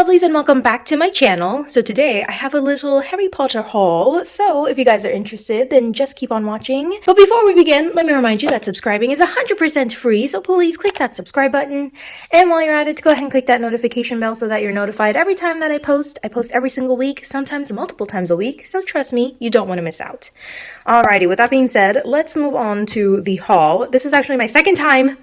lovelies and welcome back to my channel. So today I have a little Harry Potter haul. So if you guys are interested, then just keep on watching. But before we begin, let me remind you that subscribing is 100% free. So please click that subscribe button. And while you're at it, go ahead and click that notification bell so that you're notified every time that I post. I post every single week, sometimes multiple times a week. So trust me, you don't want to miss out. Alrighty, with that being said, let's move on to the haul. This is actually my second time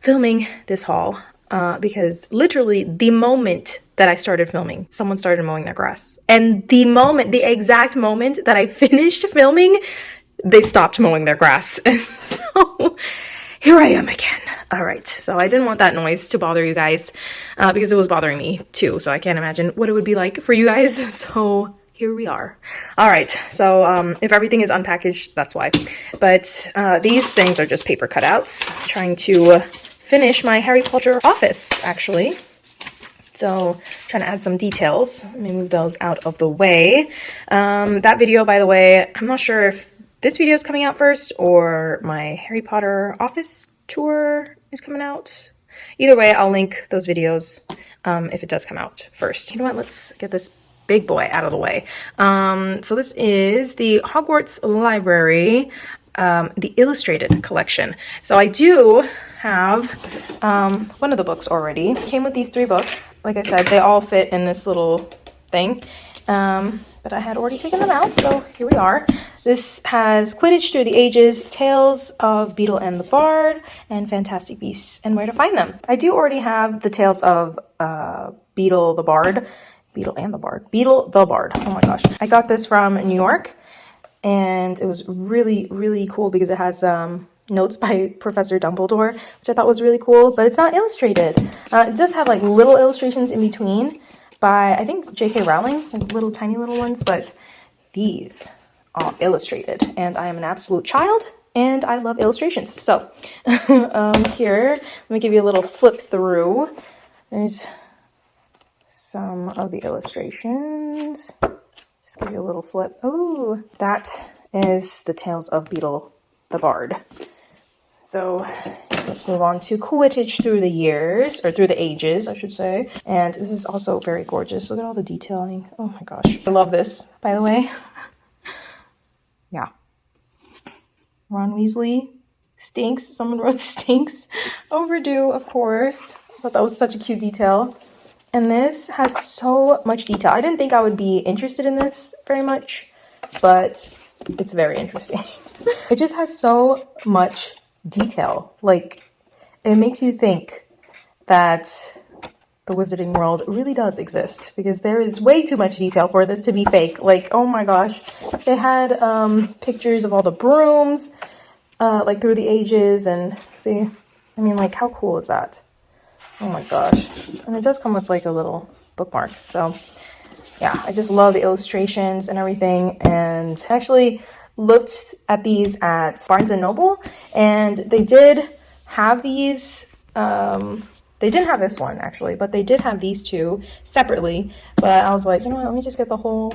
filming this haul uh, because literally the moment that I started filming, someone started mowing their grass. And the moment, the exact moment that I finished filming, they stopped mowing their grass. And so here I am again. All right, so I didn't want that noise to bother you guys uh, because it was bothering me too. So I can't imagine what it would be like for you guys. So here we are. All right, so um, if everything is unpackaged, that's why. But uh, these things are just paper cutouts, trying to finish my Harry Potter office, actually. So trying to add some details. Let me move those out of the way. Um, that video, by the way, I'm not sure if this video is coming out first or my Harry Potter office tour is coming out. Either way, I'll link those videos um, if it does come out first. You know what? Let's get this big boy out of the way. Um, so this is the Hogwarts Library, um, the illustrated collection. So I do have um, one of the books already. Came with these three books. Like I said, they all fit in this little thing. Um, but I had already taken them out, so here we are. This has Quidditch Through the Ages, Tales of Beedle and the Bard, and Fantastic Beasts and Where to Find Them. I do already have the Tales of uh, Beedle the Bard. Beedle and the Bard. Beedle the Bard. Oh my gosh. I got this from New York, and it was really, really cool because it has um, notes by Professor Dumbledore, which I thought was really cool, but it's not illustrated. Uh, it does have like little illustrations in between by, I think, J.K. Rowling, like little tiny little ones, but these are illustrated. And I am an absolute child, and I love illustrations. So um, here, let me give you a little flip through. There's some of the illustrations. Just give you a little flip. Oh, that is the Tales of Beedle the Bard. So let's move on to Quidditch through the years, or through the ages, I should say. And this is also very gorgeous. Look at all the detailing. Oh my gosh. I love this, by the way. yeah. Ron Weasley stinks. Someone wrote stinks. Overdue, of course. I thought that was such a cute detail. And this has so much detail. I didn't think I would be interested in this very much, but it's very interesting. it just has so much detail. Like, it makes you think that the Wizarding World really does exist because there is way too much detail for this to be fake. Like, oh my gosh. They had um, pictures of all the brooms, uh, like through the ages, and see, I mean, like, how cool is that? Oh my gosh. And it does come with like a little bookmark. So, yeah, I just love the illustrations and everything. And actually, looked at these at Barnes & Noble and they did have these, um, they didn't have this one actually, but they did have these two separately. But I was like, you know what, let me just get the whole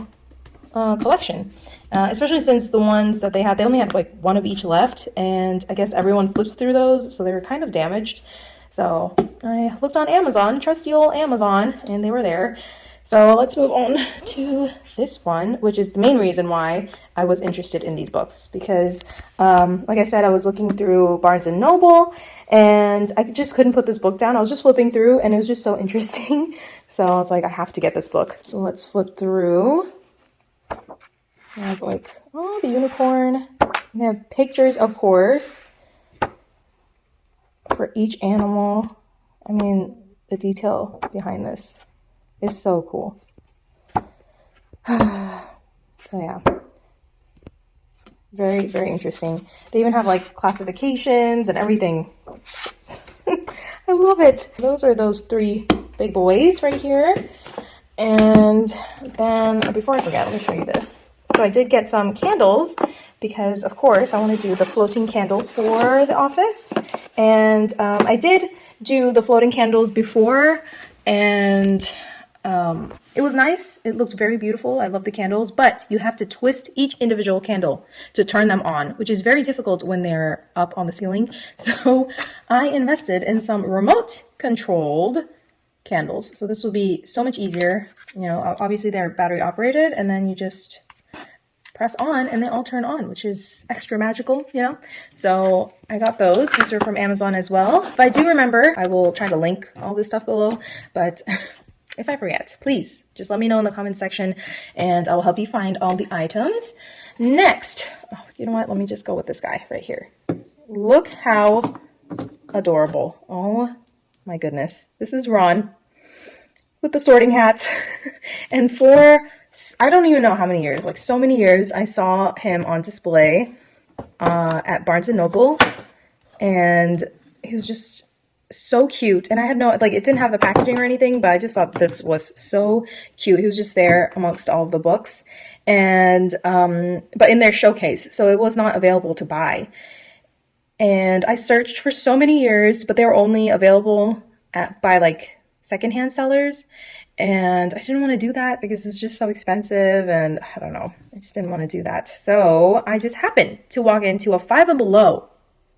uh, collection. Uh, especially since the ones that they had, they only had like one of each left. And I guess everyone flips through those, so they were kind of damaged. So I looked on Amazon, trusty old Amazon, and they were there. So let's move on to this one, which is the main reason why I was interested in these books. Because, um, like I said, I was looking through Barnes & Noble, and I just couldn't put this book down. I was just flipping through, and it was just so interesting. So I was like, I have to get this book. So let's flip through. We have like, oh, the unicorn. We have pictures, of course, for each animal. I mean, the detail behind this is so cool. so yeah. Very, very interesting. They even have like classifications and everything. I love it. Those are those three big boys right here. And then before I forget, let me show you this. So I did get some candles because of course I want to do the floating candles for the office. And um, I did do the floating candles before and um, it was nice. It looked very beautiful. I love the candles, but you have to twist each individual candle to turn them on, which is very difficult when they're up on the ceiling. So I invested in some remote controlled candles. So this will be so much easier. You know, obviously they're battery operated and then you just press on and they all turn on, which is extra magical, you know? So I got those. These are from Amazon as well. If I do remember, I will try to link all this stuff below, but if I forget, please just let me know in the comment section and I will help you find all the items. Next, oh, you know what? Let me just go with this guy right here. Look how adorable. Oh my goodness. This is Ron with the sorting hat. and for, I don't even know how many years, like so many years, I saw him on display uh, at Barnes & Noble. And he was just so cute. And I had no, like, it didn't have the packaging or anything, but I just thought this was so cute. He was just there amongst all the books. And, um, but in their showcase. So it was not available to buy. And I searched for so many years, but they were only available at, by like secondhand sellers. And I didn't want to do that because it's just so expensive and I don't know. I just didn't want to do that. So I just happened to walk into a five and below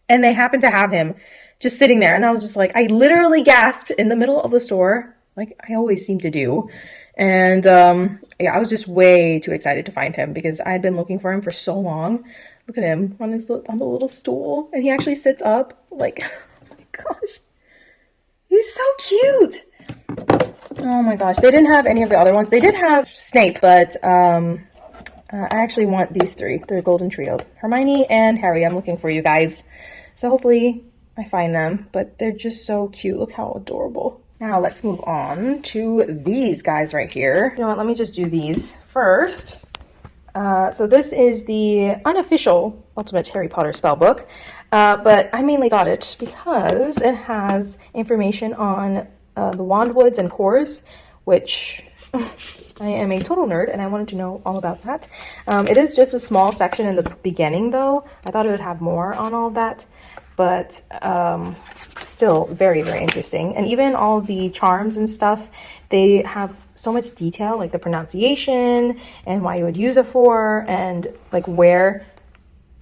and they happened to have him just sitting there. And I was just like, I literally gasped in the middle of the store, like I always seem to do. And um, yeah, I was just way too excited to find him because I had been looking for him for so long. Look at him on his on the little stool, and he actually sits up. Like, oh my gosh, he's so cute. Oh my gosh, they didn't have any of the other ones. They did have Snape, but um, uh, I actually want these three, the Golden Trio, Hermione and Harry. I'm looking for you guys, so hopefully I find them. But they're just so cute. Look how adorable. Now let's move on to these guys right here. You know what, let me just do these first. Uh, so this is the unofficial Ultimate Harry Potter spellbook, uh, but I mainly got it because it has information on uh, the Wandwoods and cores, which I am a total nerd and I wanted to know all about that. Um, it is just a small section in the beginning though. I thought it would have more on all that but um, still very, very interesting. And even all the charms and stuff, they have so much detail, like the pronunciation and why you would use it for, and like where,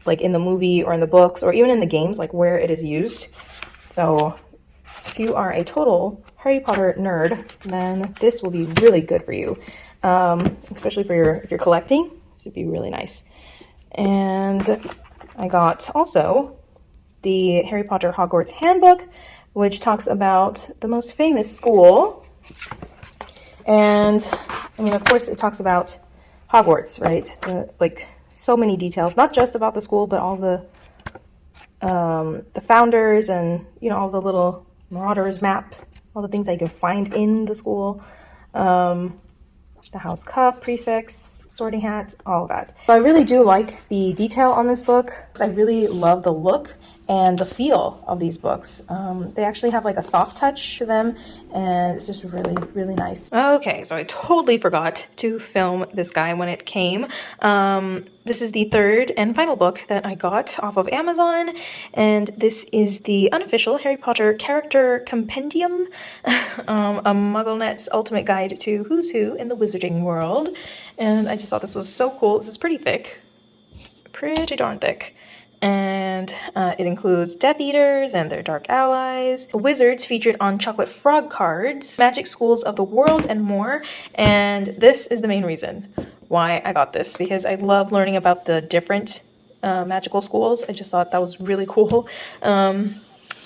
like in the movie or in the books or even in the games, like where it is used. So if you are a total Harry Potter nerd, then this will be really good for you, um, especially for your if you're collecting. This would be really nice. And I got also the Harry Potter Hogwarts Handbook, which talks about the most famous school. And, I mean, of course, it talks about Hogwarts, right? The, like, so many details, not just about the school, but all the um, the founders and, you know, all the little Marauders map, all the things I can find in the school. Um, the house cup prefects, sorting hat, all that. So I really do like the detail on this book. I really love the look and the feel of these books. Um, they actually have like a soft touch to them and it's just really, really nice. Okay, so I totally forgot to film this guy when it came. Um, this is the third and final book that I got off of Amazon and this is the unofficial Harry Potter Character Compendium, um, a MuggleNet's ultimate guide to who's who in the wizarding world. And I just thought this was so cool. This is pretty thick, pretty darn thick and uh, it includes Death Eaters and their dark allies, wizards featured on chocolate frog cards, magic schools of the world, and more. And this is the main reason why I got this because I love learning about the different uh, magical schools. I just thought that was really cool. Um,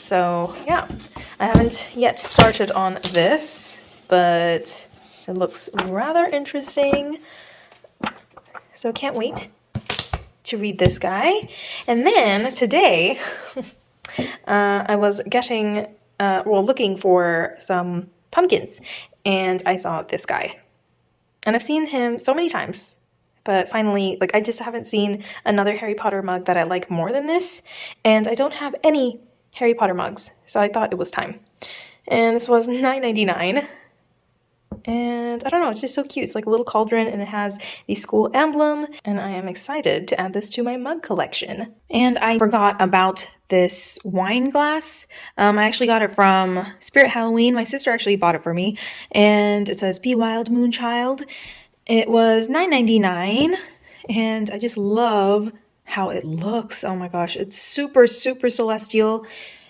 so yeah, I haven't yet started on this, but it looks rather interesting. So can't wait to read this guy. And then today, uh, I was getting, uh, well, looking for some pumpkins, and I saw this guy. And I've seen him so many times, but finally, like, I just haven't seen another Harry Potter mug that I like more than this, and I don't have any Harry Potter mugs, so I thought it was time. And this was $9.99. And I don't know, it's just so cute. It's like a little cauldron and it has the school emblem. And I am excited to add this to my mug collection. And I forgot about this wine glass. Um, I actually got it from Spirit Halloween. My sister actually bought it for me. And it says, Be Wild Moonchild. It was $9.99. And I just love how it looks. Oh my gosh, it's super, super celestial.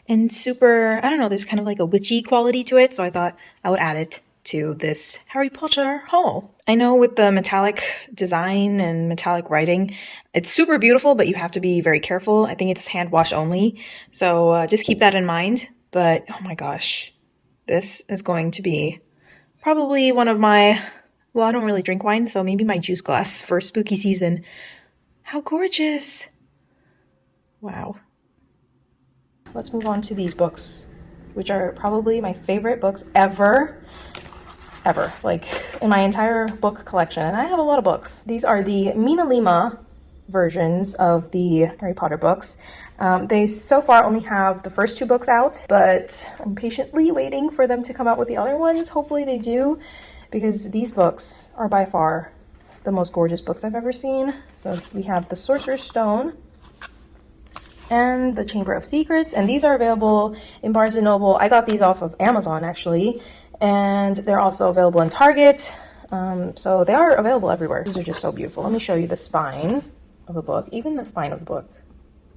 and super, I don't know, there's kind of like a witchy quality to it. So I thought I would add it to this Harry Potter haul. I know with the metallic design and metallic writing, it's super beautiful, but you have to be very careful. I think it's hand wash only. So uh, just keep that in mind. But oh my gosh, this is going to be probably one of my, well, I don't really drink wine, so maybe my juice glass for spooky season. How gorgeous! Wow. Let's move on to these books, which are probably my favorite books ever ever, like in my entire book collection. And I have a lot of books. These are the MinaLima versions of the Harry Potter books. Um, they so far only have the first two books out, but I'm patiently waiting for them to come out with the other ones. Hopefully they do, because these books are by far the most gorgeous books I've ever seen. So we have The Sorcerer's Stone and The Chamber of Secrets, and these are available in Barnes & Noble. I got these off of Amazon, actually, and they're also available in Target. Um, so they are available everywhere. These are just so beautiful. Let me show you the spine of the book, even the spine of the book.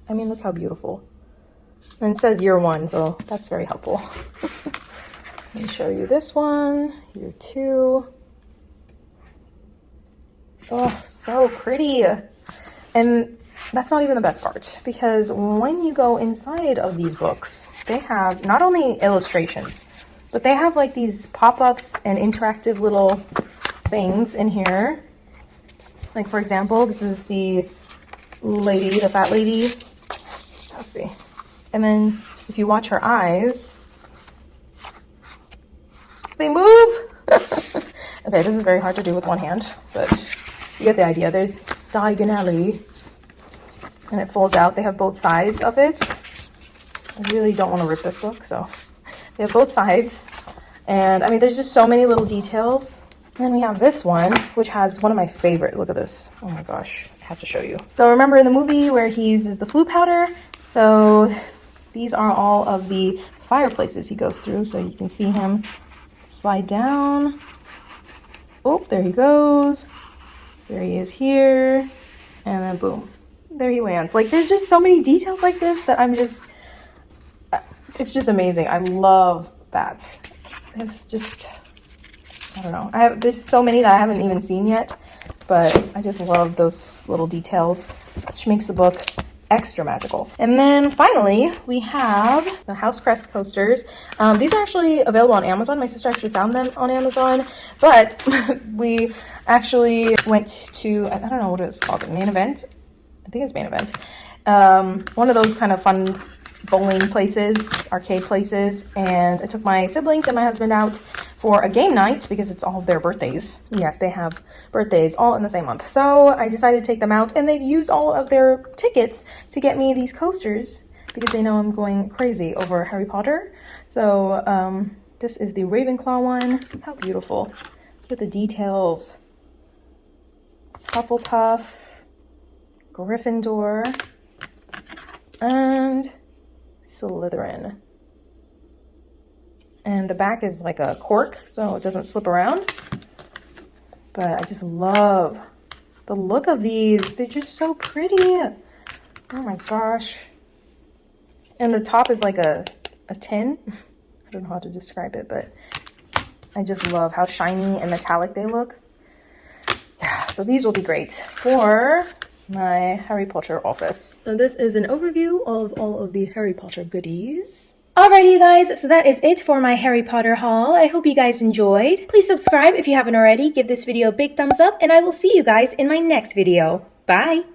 I mean, look how beautiful. And it says year one, so that's very helpful. Let me show you this one, year two. Oh, so pretty. And that's not even the best part because when you go inside of these books, they have not only illustrations, but they have like these pop-ups and interactive little things in here. Like for example, this is the lady, the fat lady. Let's see. And then if you watch her eyes, they move. okay, this is very hard to do with one hand, but you get the idea. There's diagonally, and it folds out. They have both sides of it. I really don't want to rip this book, so they have both sides. And I mean, there's just so many little details. And then we have this one, which has one of my favorite. Look at this. Oh my gosh, I have to show you. So remember in the movie where he uses the Floo powder? So these are all of the fireplaces he goes through. So you can see him slide down. Oh, there he goes. There he is here. And then boom, there he lands. Like there's just so many details like this that I'm just, it's just amazing. I love that. There's just, I don't know. I have, there's so many that I haven't even seen yet, but I just love those little details, which makes the book extra magical. And then finally, we have the House Crest coasters. Um, these are actually available on Amazon. My sister actually found them on Amazon, but we actually went to, I don't know what it's called, main event. I think it's main event. Um, one of those kind of fun bowling places, arcade places, and I took my siblings and my husband out for a game night because it's all of their birthdays. Yes, they have birthdays all in the same month. So I decided to take them out and they've used all of their tickets to get me these coasters because they know I'm going crazy over Harry Potter. So um, this is the Ravenclaw one. How beautiful. Look at the details. Hufflepuff, Gryffindor, and Slytherin. And the back is like a cork, so it doesn't slip around. But I just love the look of these. They're just so pretty. Oh my gosh. And the top is like a, a tin. I don't know how to describe it, but I just love how shiny and metallic they look. Yeah, so these will be great for my Harry Potter office. So this is an overview of all of the Harry Potter goodies. Alrighty you guys, so that is it for my Harry Potter haul. I hope you guys enjoyed. Please subscribe if you haven't already, give this video a big thumbs up, and I will see you guys in my next video. Bye!